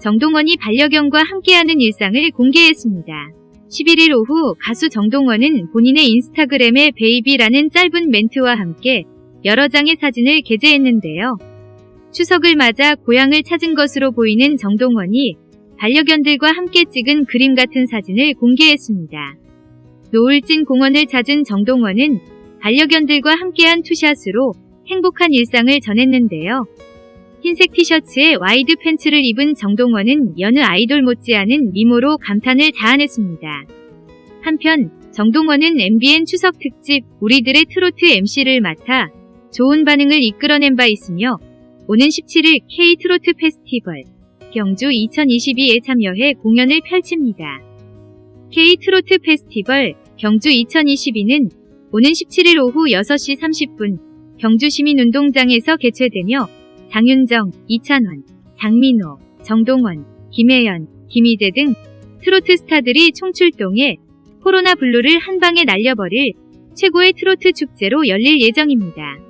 정동원이 반려견과 함께하는 일상을 공개했습니다. 11일 오후 가수 정동원은 본인의 인스타그램에 베이비라는 짧은 멘트와 함께 여러 장의 사진을 게재했는데요. 추석을 맞아 고향을 찾은 것으로 보이는 정동원이 반려견들과 함께 찍은 그림 같은 사진을 공개했습니다. 노을진 공원을 찾은 정동원은 반려견들과 함께한 투샷으로 행복한 일상을 전했는데요. 흰색 티셔츠에 와이드 팬츠를 입은 정동원은 여느 아이돌 못지않은 미모로 감탄을 자아냈습니다. 한편 정동원은 MBN 추석 특집 우리들의 트로트 MC를 맡아 좋은 반응을 이끌어낸 바 있으며 오는 17일 K-트로트 페스티벌 경주 2022에 참여해 공연을 펼칩니다. K-트로트 페스티벌 경주 2022는 오는 17일 오후 6시 30분 경주시민운동장에서 개최되며 장윤정, 이찬원, 장민호, 정동원, 김혜연, 김희재 등 트로트 스타들이 총출동해 코로나 블루를 한방에 날려버릴 최고의 트로트 축제로 열릴 예정입니다.